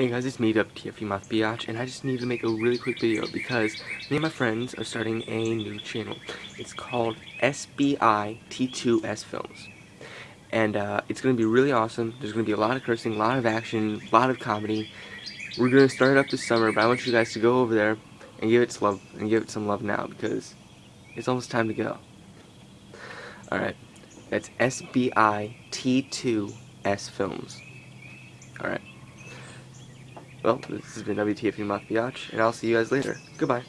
Hey guys, it's me, WTFU Moth Biatch, and I just need to make a really quick video because me and my friends are starting a new channel. It's called SBI T2S Films. And uh, it's going to be really awesome. There's going to be a lot of cursing, a lot of action, a lot of comedy. We're going to start it up this summer, but I want you guys to go over there and give it some love, and give it some love now because it's almost time to go. Alright, that's SBI T2S Films. Alright. Well, this has been WTFU Moth and I'll see you guys later. Goodbye.